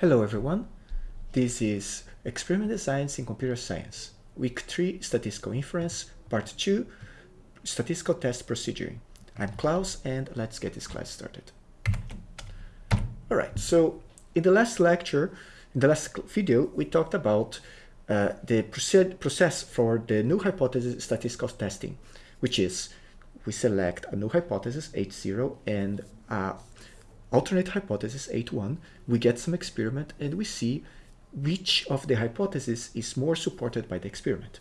Hello everyone, this is Experiment Designs in Computer Science, Week 3 Statistical Inference, Part 2 Statistical Test Procedure. I'm Klaus and let's get this class started. Alright, so in the last lecture, in the last video, we talked about uh, the process for the null hypothesis statistical testing, which is we select a null hypothesis H0 and a alternate hypothesis H1, we get some experiment and we see which of the hypotheses is more supported by the experiment.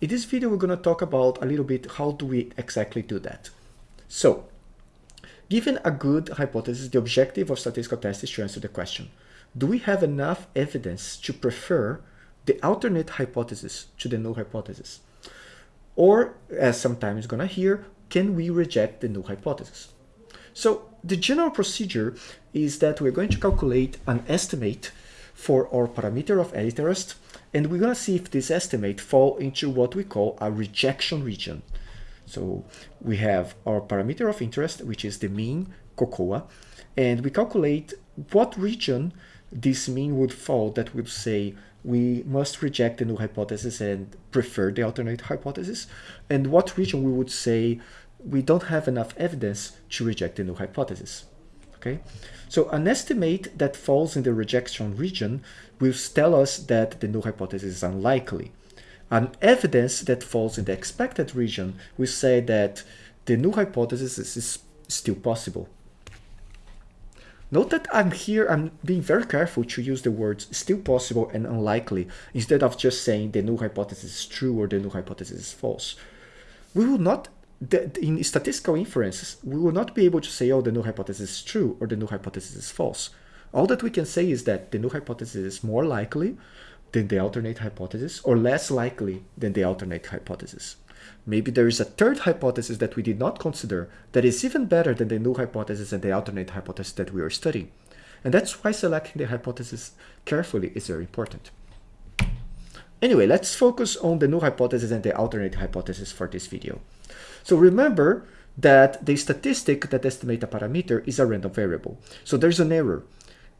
In this video, we're going to talk about a little bit how do we exactly do that. So, given a good hypothesis, the objective of statistical tests is to answer the question, do we have enough evidence to prefer the alternate hypothesis to the null hypothesis? Or, as sometimes going to hear, can we reject the null hypothesis? So the general procedure is that we're going to calculate an estimate for our parameter of interest, and we're going to see if this estimate fall into what we call a rejection region. So we have our parameter of interest, which is the mean COCOA, and we calculate what region this mean would fall that would say we must reject the null hypothesis and prefer the alternate hypothesis, and what region we would say we don't have enough evidence to reject the null hypothesis. Okay, so an estimate that falls in the rejection region will tell us that the null hypothesis is unlikely. An evidence that falls in the expected region will say that the null hypothesis is still possible. Note that I'm here, I'm being very careful to use the words still possible and unlikely instead of just saying the null hypothesis is true or the null hypothesis is false. We will not the, in statistical inferences, we will not be able to say, oh, the null hypothesis is true or the null hypothesis is false. All that we can say is that the null hypothesis is more likely than the alternate hypothesis or less likely than the alternate hypothesis. Maybe there is a third hypothesis that we did not consider that is even better than the null hypothesis and the alternate hypothesis that we are studying. And that's why selecting the hypothesis carefully is very important. Anyway, let's focus on the null hypothesis and the alternate hypothesis for this video. So remember that the statistic that estimates a parameter is a random variable. So there's an error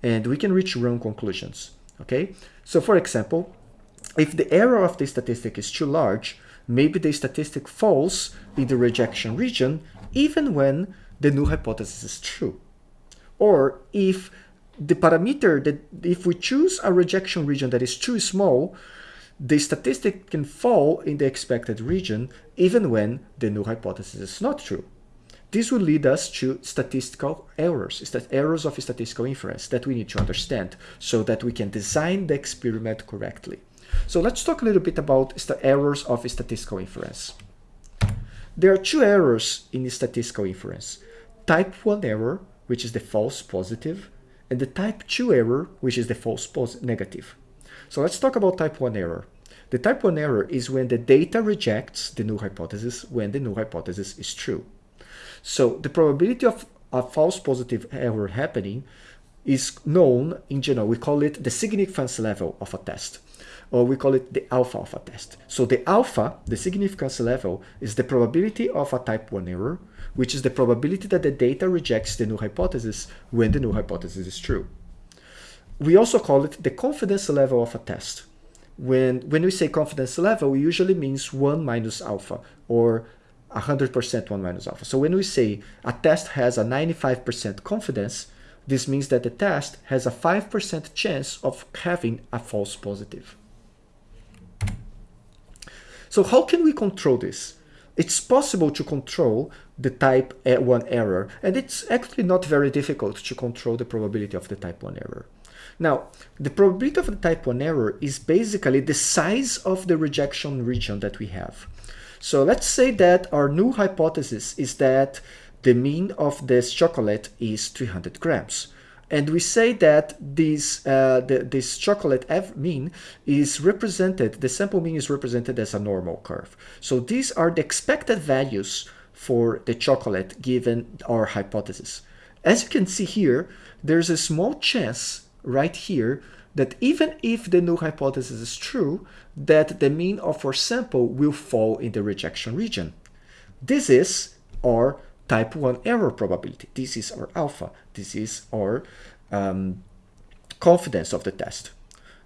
and we can reach wrong conclusions. Okay, so for example, if the error of the statistic is too large, maybe the statistic falls in the rejection region even when the null hypothesis is true. Or if the parameter that if we choose a rejection region that is too small, the statistic can fall in the expected region even when the null hypothesis is not true. This will lead us to statistical errors, errors of statistical inference that we need to understand so that we can design the experiment correctly. So let's talk a little bit about errors of statistical inference. There are two errors in statistical inference. Type 1 error, which is the false positive, and the type 2 error, which is the false negative. So let's talk about type 1 error. The type 1 error is when the data rejects the null hypothesis when the null hypothesis is true. So the probability of a false positive error happening is known in general. We call it the significance level of a test, or we call it the alpha of a test. So the alpha, the significance level, is the probability of a type 1 error, which is the probability that the data rejects the null hypothesis when the null hypothesis is true. We also call it the confidence level of a test. When, when we say confidence level, it usually means 1 minus alpha or 100% 1 minus alpha. So when we say a test has a 95% confidence, this means that the test has a 5% chance of having a false positive. So how can we control this? It's possible to control the type 1 error, and it's actually not very difficult to control the probability of the type 1 error. Now, the probability of the type 1 error is basically the size of the rejection region that we have. So let's say that our new hypothesis is that the mean of this chocolate is 300 grams. And we say that this, uh, the, this chocolate mean is represented, the sample mean is represented as a normal curve. So these are the expected values for the chocolate given our hypothesis. As you can see here, there's a small chance right here that even if the null hypothesis is true, that the mean of our sample will fall in the rejection region. This is our type 1 error probability. This is our alpha. This is our um, confidence of the test.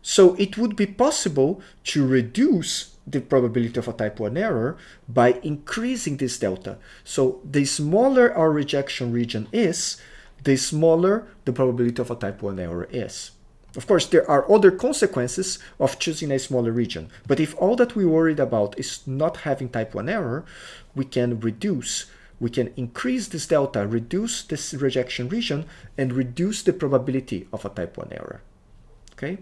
So it would be possible to reduce the probability of a type 1 error by increasing this delta. So the smaller our rejection region is, the smaller the probability of a type 1 error is. Of course, there are other consequences of choosing a smaller region, but if all that we worried about is not having type 1 error, we can reduce, we can increase this delta, reduce this rejection region, and reduce the probability of a type 1 error. Okay?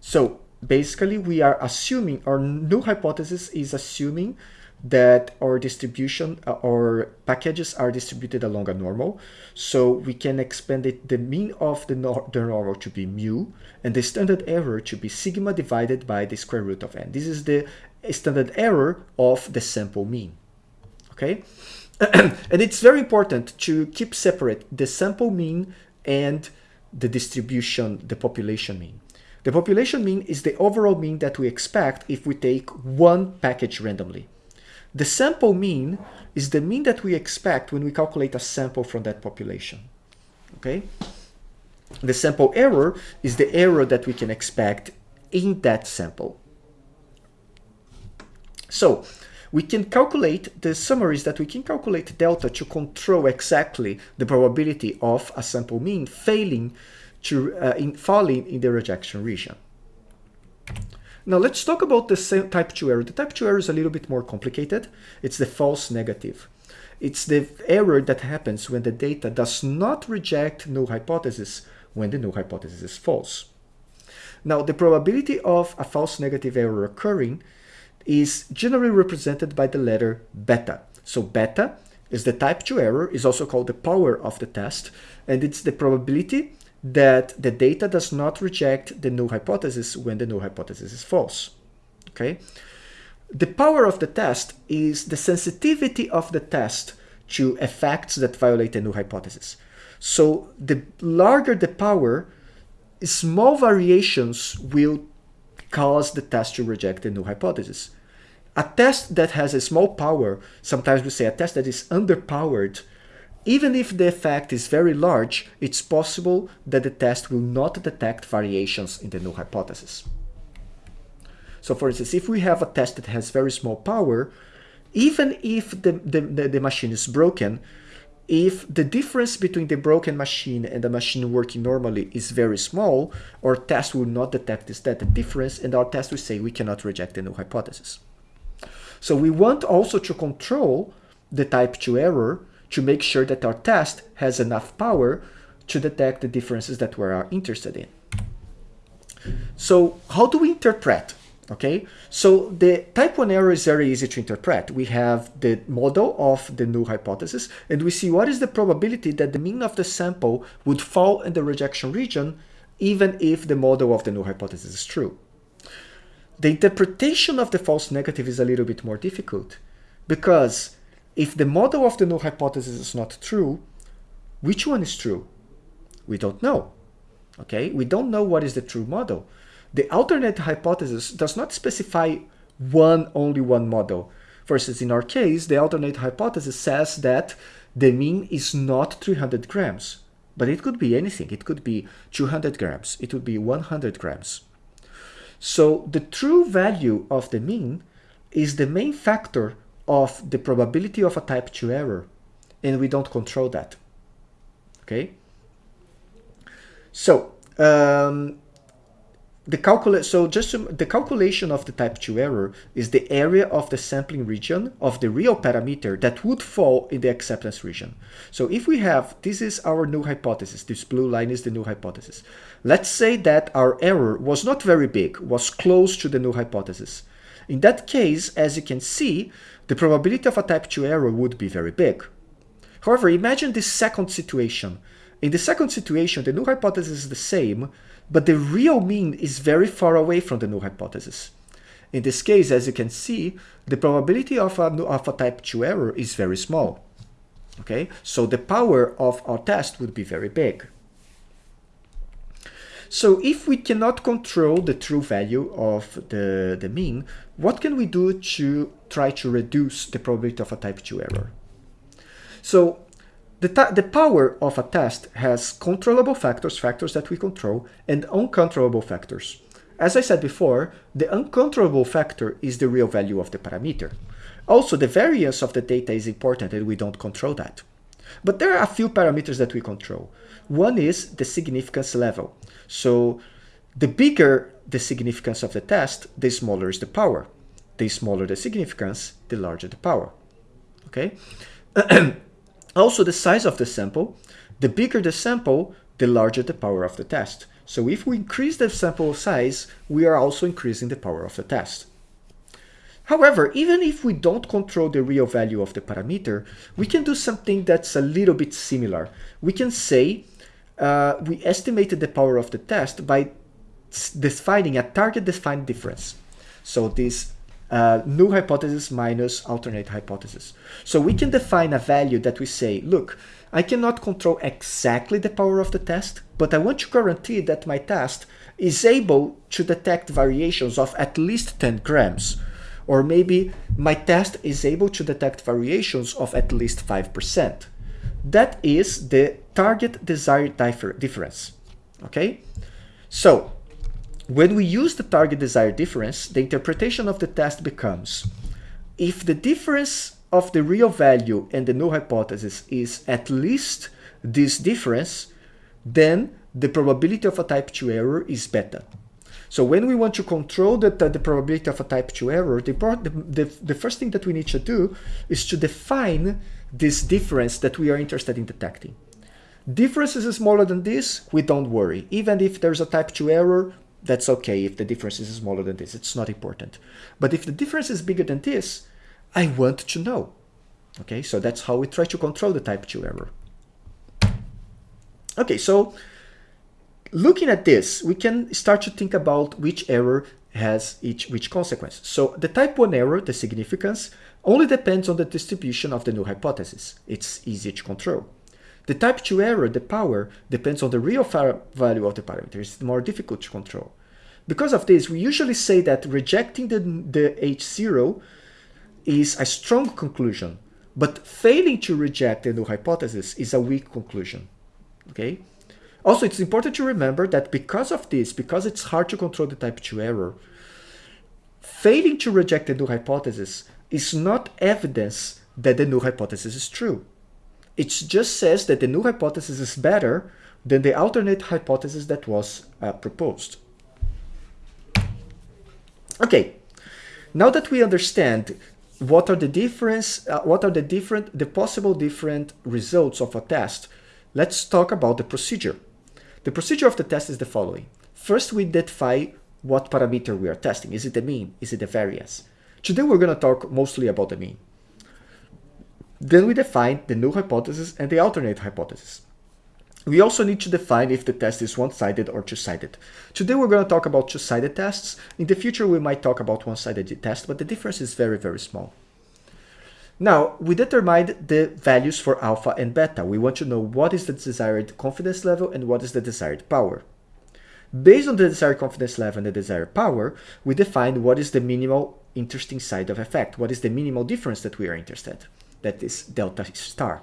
So basically we are assuming, our null hypothesis is assuming that our distribution uh, or packages are distributed along a normal. So we can expand it, the mean of the, nor the normal to be mu and the standard error to be sigma divided by the square root of n. This is the standard error of the sample mean. Okay. and it's very important to keep separate the sample mean and the distribution, the population mean. The population mean is the overall mean that we expect if we take one package randomly. The sample mean is the mean that we expect when we calculate a sample from that population. Okay? The sample error is the error that we can expect in that sample. So, we can calculate, the summary is that we can calculate delta to control exactly the probability of a sample mean failing to uh, in falling in the rejection region. Now let's talk about the type 2 error. The type 2 error is a little bit more complicated. It's the false negative. It's the error that happens when the data does not reject null hypothesis when the null hypothesis is false. Now the probability of a false negative error occurring is generally represented by the letter beta. So beta is the type 2 error, is also called the power of the test, and it's the probability that the data does not reject the null hypothesis when the null hypothesis is false. Okay. The power of the test is the sensitivity of the test to effects that violate the null hypothesis. So the larger the power, small variations will cause the test to reject the null hypothesis. A test that has a small power, sometimes we say a test that is underpowered, even if the effect is very large, it's possible that the test will not detect variations in the null hypothesis. So for instance, if we have a test that has very small power, even if the, the, the, the machine is broken, if the difference between the broken machine and the machine working normally is very small, our test will not detect this data difference and our test will say we cannot reject the null hypothesis. So we want also to control the type 2 error to make sure that our test has enough power to detect the differences that we are interested in. So how do we interpret? Okay, so the type 1 error is very easy to interpret. We have the model of the null hypothesis and we see what is the probability that the mean of the sample would fall in the rejection region even if the model of the null hypothesis is true. The interpretation of the false negative is a little bit more difficult because if the model of the null hypothesis is not true, which one is true? We don't know. Okay, we don't know what is the true model. The alternate hypothesis does not specify one, only one model. Instance, in our case, the alternate hypothesis says that the mean is not 300 grams, but it could be anything. It could be 200 grams. It would be 100 grams. So the true value of the mean is the main factor of the probability of a type 2 error and we don't control that. Okay? So um, the calculate so just the calculation of the type 2 error is the area of the sampling region of the real parameter that would fall in the acceptance region. So if we have this is our null hypothesis this blue line is the null hypothesis. Let's say that our error was not very big was close to the null hypothesis. In that case as you can see the probability of a type 2 error would be very big. However, imagine this second situation. In the second situation, the null hypothesis is the same, but the real mean is very far away from the null hypothesis. In this case, as you can see, the probability of a, of a type 2 error is very small. Okay, so the power of our test would be very big. So if we cannot control the true value of the, the mean, what can we do to try to reduce the probability of a type 2 error? So the, the power of a test has controllable factors, factors that we control, and uncontrollable factors. As I said before, the uncontrollable factor is the real value of the parameter. Also, the variance of the data is important and we don't control that. But there are a few parameters that we control. One is the significance level. So the bigger the significance of the test, the smaller is the power. The smaller the significance, the larger the power. Okay. also the size of the sample. The bigger the sample, the larger the power of the test. So if we increase the sample size, we are also increasing the power of the test. However, even if we don't control the real value of the parameter, we can do something that's a little bit similar. We can say uh, we estimated the power of the test by defining a target defined difference. So this uh, null hypothesis minus alternate hypothesis. So we can define a value that we say, look, I cannot control exactly the power of the test, but I want to guarantee that my test is able to detect variations of at least 10 grams. Or maybe my test is able to detect variations of at least 5%. That is the target desired difference. Okay? So when we use the target desired difference, the interpretation of the test becomes if the difference of the real value and the null hypothesis is at least this difference, then the probability of a type 2 error is beta. So when we want to control the, the, the probability of a type 2 error, the, the, the first thing that we need to do is to define this difference that we are interested in detecting. Difference is smaller than this, we don't worry. Even if there's a type 2 error, that's okay if the difference is smaller than this. It's not important. But if the difference is bigger than this, I want to know. Okay, so that's how we try to control the type 2 error. Okay, so looking at this, we can start to think about which error has each which consequence. So the type 1 error, the significance, only depends on the distribution of the null hypothesis. It's easy to control. The type 2 error, the power, depends on the real value of the parameter. It's more difficult to control. Because of this, we usually say that rejecting the, the H0 is a strong conclusion, but failing to reject the null hypothesis is a weak conclusion. Okay? Also, it's important to remember that because of this, because it's hard to control the type 2 error, failing to reject the null hypothesis is not evidence that the null hypothesis is true. It just says that the new hypothesis is better than the alternate hypothesis that was uh, proposed. Okay, now that we understand what are the difference, uh, what are the different, the possible different results of a test, let's talk about the procedure. The procedure of the test is the following. First, we identify what parameter we are testing. Is it the mean? Is it the variance? Today, we're going to talk mostly about the mean. Then we define the null hypothesis and the alternate hypothesis. We also need to define if the test is one-sided or two-sided. Today we're going to talk about two-sided tests. In the future we might talk about one-sided test, but the difference is very, very small. Now, we determined the values for alpha and beta. We want to know what is the desired confidence level and what is the desired power. Based on the desired confidence level and the desired power, we define what is the minimal interesting side of effect, what is the minimal difference that we are interested that is delta star.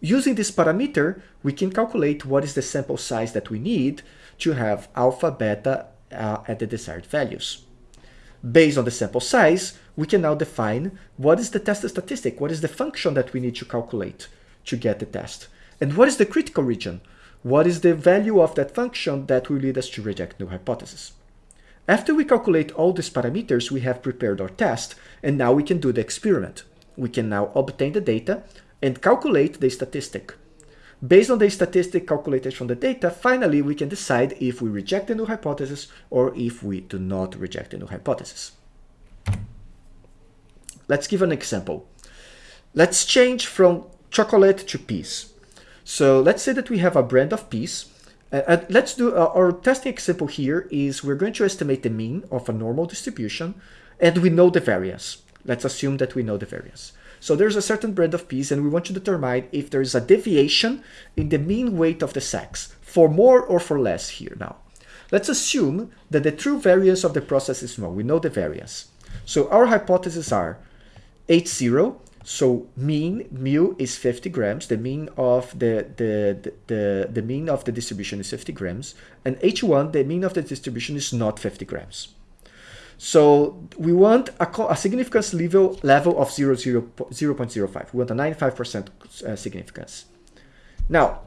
Using this parameter, we can calculate what is the sample size that we need to have alpha, beta uh, at the desired values. Based on the sample size, we can now define what is the test statistic, what is the function that we need to calculate to get the test, and what is the critical region, what is the value of that function that will lead us to reject null hypothesis. After we calculate all these parameters, we have prepared our test, and now we can do the experiment we can now obtain the data and calculate the statistic. Based on the statistic calculated from the data, finally we can decide if we reject the null hypothesis or if we do not reject the null hypothesis. Let's give an example. Let's change from chocolate to peas. So let's say that we have a brand of peas. Uh, let's do uh, our testing example here is we're going to estimate the mean of a normal distribution and we know the variance. Let's assume that we know the variance. So there's a certain brand of peas and we want to determine if there is a deviation in the mean weight of the sacks for more or for less here now. Let's assume that the true variance of the process is small. We know the variance. So our hypotheses are H0 So mean mu is 50 grams. The mean of the, the, the, the, mean of the distribution is 50 grams. And H1, the mean of the distribution is not 50 grams. So we want a, a significance level, level of 0, 0, 0 0.05. We want a 95% uh, significance. Now,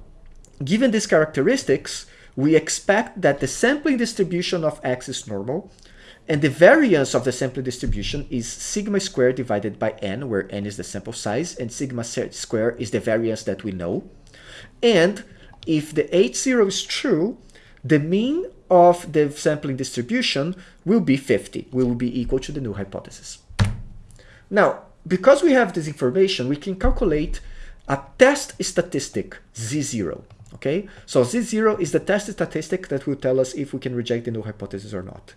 given these characteristics, we expect that the sampling distribution of x is normal and the variance of the sampling distribution is sigma squared divided by n, where n is the sample size, and sigma squared is the variance that we know. And if the H0 is true, the mean of the sampling distribution will be 50, will be equal to the null hypothesis. Now, because we have this information, we can calculate a test statistic Z0. Okay, so Z0 is the test statistic that will tell us if we can reject the null hypothesis or not.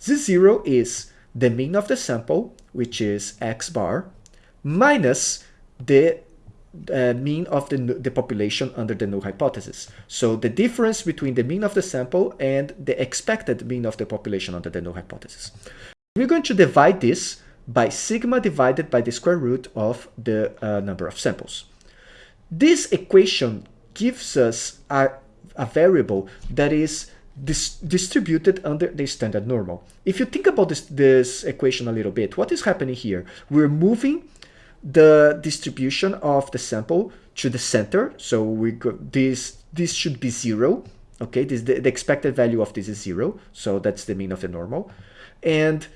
Z0 is the mean of the sample, which is x bar, minus the uh, mean of the, the population under the null hypothesis. So the difference between the mean of the sample and the expected mean of the population under the null hypothesis. We're going to divide this by sigma divided by the square root of the uh, number of samples. This equation gives us a, a variable that is dis distributed under the standard normal. If you think about this, this equation a little bit, what is happening here? We're moving the distribution of the sample to the center. So we go, this this should be zero. Okay, this the, the expected value of this is zero. So that's the mean of the normal. And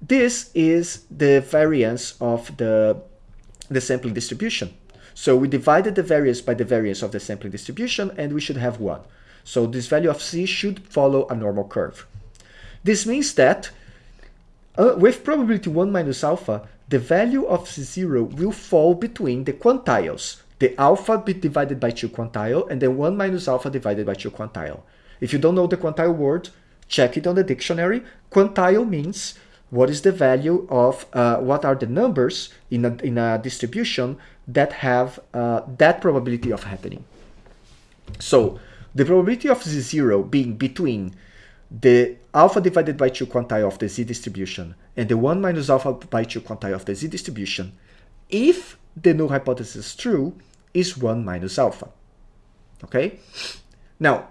this is the variance of the the sampling distribution. So we divided the variance by the variance of the sampling distribution and we should have one. So this value of z should follow a normal curve. This means that uh, with probability 1 minus alpha, the value of z0 will fall between the quantiles, the alpha divided by 2 quantile and the 1 minus alpha divided by 2 quantile. If you don't know the quantile word, check it on the dictionary. Quantile means what is the value of, uh, what are the numbers in a, in a distribution that have uh, that probability of happening. So the probability of z0 being between the alpha divided by 2 quantile of the z distribution and the 1 minus alpha by 2 quantile of the z distribution, if the null hypothesis is true, is 1 minus alpha. Okay? Now,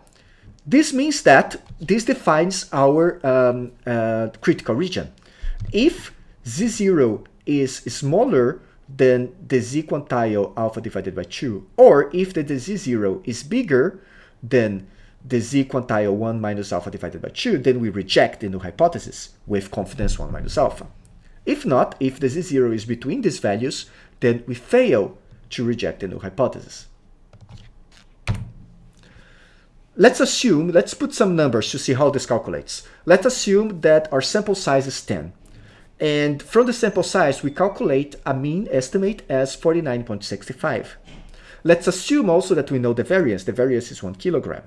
this means that this defines our um, uh, critical region. If z0 is smaller than the z quantile alpha divided by 2, or if the, the z0 is bigger then the z quantile 1 minus alpha divided by 2, then we reject the null hypothesis with confidence 1 minus alpha. If not, if the z0 is between these values, then we fail to reject the null hypothesis. Let's assume, let's put some numbers to see how this calculates. Let's assume that our sample size is 10. And from the sample size, we calculate a mean estimate as 49.65. Let's assume also that we know the variance. The variance is 1 kilogram.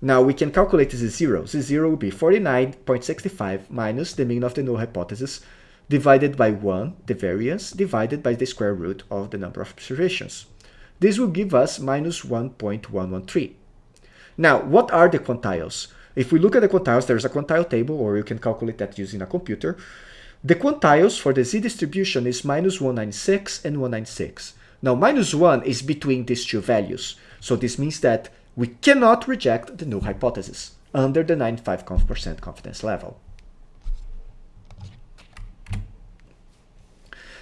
Now we can calculate this zero. This zero will be 49.65 minus the mean of the null hypothesis divided by 1, the variance, divided by the square root of the number of observations. This will give us minus 1.113. Now, what are the quantiles? If we look at the quantiles, there's a quantile table, or you can calculate that using a computer. The quantiles for the z distribution is minus 196 and 196. Now, minus 1 is between these two values. So this means that we cannot reject the null hypothesis under the 95% confidence level.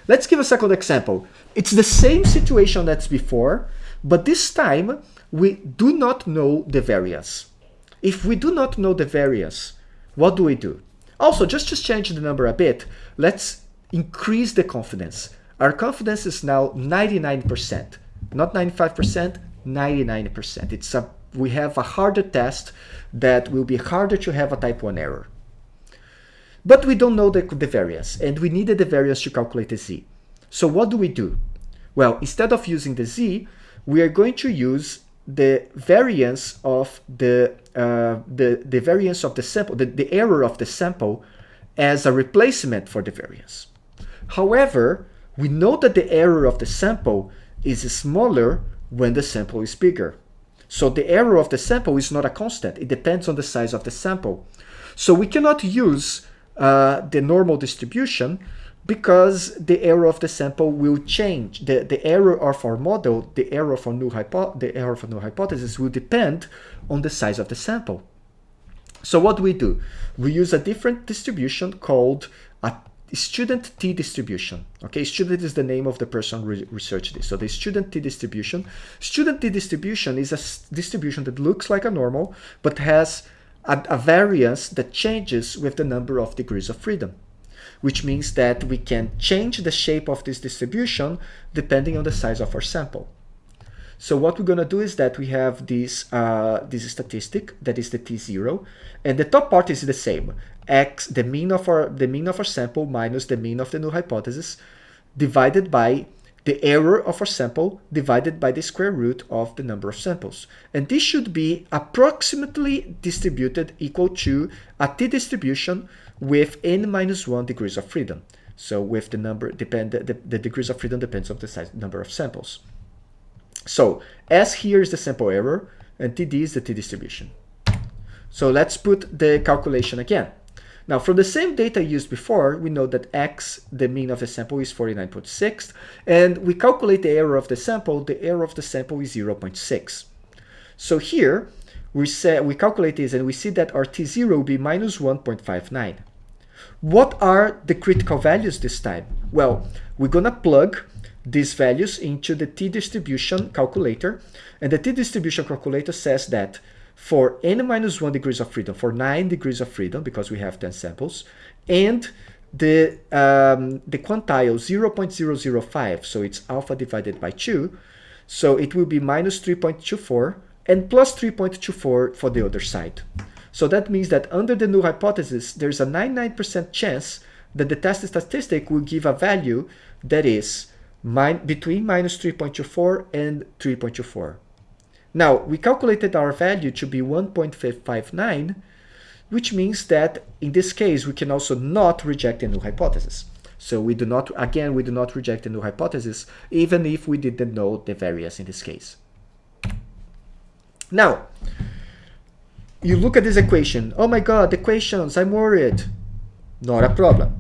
Let's give a second example. It's the same situation that's before, but this time we do not know the variance. If we do not know the variance, what do we do? Also, just to change the number a bit, let's increase the confidence. Our confidence is now 99%, not 95%, 99%. It's a, we have a harder test that will be harder to have a type 1 error. But we don't know the, the variance, and we needed the variance to calculate the z. So what do we do? Well, instead of using the z, we are going to use the variance of the, uh, the, the variance of the sample, the, the error of the sample as a replacement for the variance. However, we know that the error of the sample is smaller when the sample is bigger. So the error of the sample is not a constant. It depends on the size of the sample. So we cannot use uh, the normal distribution because the error of the sample will change. The, the error of our model, the error of our null hypo the error a null hypothesis will depend on the size of the sample. So what do we do? We use a different distribution called student t distribution. Okay, student is the name of the person re researched this. So the student t distribution. Student t distribution is a distribution that looks like a normal, but has a, a variance that changes with the number of degrees of freedom which means that we can change the shape of this distribution depending on the size of our sample. So what we're going to do is that we have this, uh, this statistic, that is the t0, and the top part is the same. x, the mean of our, the mean of our sample minus the mean of the null hypothesis, divided by the error of our sample divided by the square root of the number of samples. And this should be approximately distributed equal to a t-distribution with n minus 1 degrees of freedom. So with the number, depend the, the degrees of freedom depends on the size, number of samples. So S here is the sample error and TD is the t-distribution. So let's put the calculation again. Now, from the same data used before, we know that x, the mean of the sample, is 49.6, and we calculate the error of the sample, the error of the sample is 0.6. So here, we, say, we calculate this and we see that our t0 will be minus 1.59. What are the critical values this time? Well, we're going to plug these values into the t-distribution calculator, and the t-distribution calculator says that for n minus 1 degrees of freedom, for 9 degrees of freedom, because we have 10 samples, and the, um, the quantile 0.005, so it's alpha divided by 2, so it will be minus 3.24 and plus 3.24 for the other side. So that means that under the null hypothesis, there's a 99% chance that the test statistic will give a value that is min between minus 3.24 and 3.24. Now, we calculated our value to be 1.559, which means that in this case, we can also not reject the null hypothesis. So we do not, again, we do not reject the null hypothesis, even if we didn't know the variance in this case. Now, you look at this equation. Oh my God, the equations, I'm worried. Not a problem.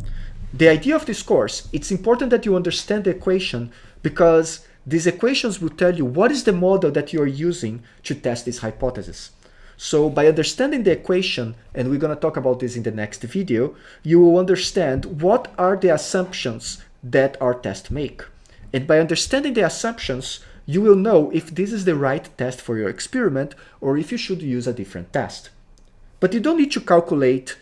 The idea of this course, it's important that you understand the equation because these equations will tell you what is the model that you are using to test this hypothesis. So by understanding the equation, and we're going to talk about this in the next video, you will understand what are the assumptions that our test make. And by understanding the assumptions, you will know if this is the right test for your experiment or if you should use a different test. But you don't need to calculate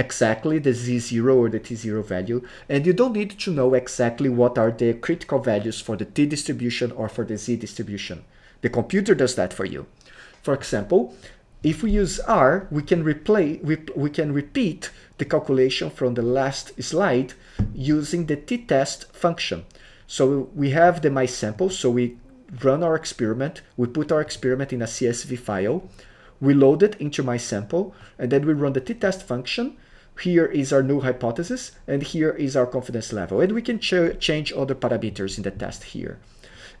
exactly the z0 or the t0 value, and you don't need to know exactly what are the critical values for the t distribution or for the z distribution. The computer does that for you. For example, if we use R, we can replay, we, we can repeat the calculation from the last slide using the t-test function. So we have the my sample, so we run our experiment, we put our experiment in a CSV file, we load it into my sample, and then we run the t-test function. Here is our null hypothesis, and here is our confidence level. And we can ch change other parameters in the test here.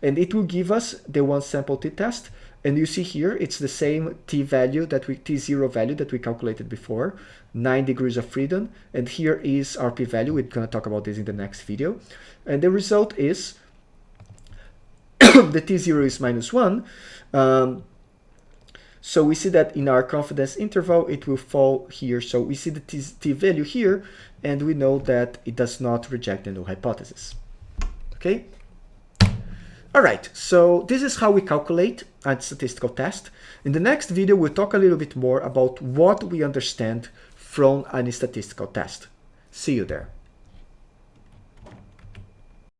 And it will give us the one sample t-test. And you see here, it's the same t value that we, t0 value that we calculated before, 9 degrees of freedom. And here is our p-value. We're going to talk about this in the next video. And the result is the t0 is minus 1. Um, so we see that in our confidence interval, it will fall here. So we see the t, t value here, and we know that it does not reject the null hypothesis. Okay? All right, so this is how we calculate a statistical test. In the next video, we'll talk a little bit more about what we understand from a statistical test. See you there.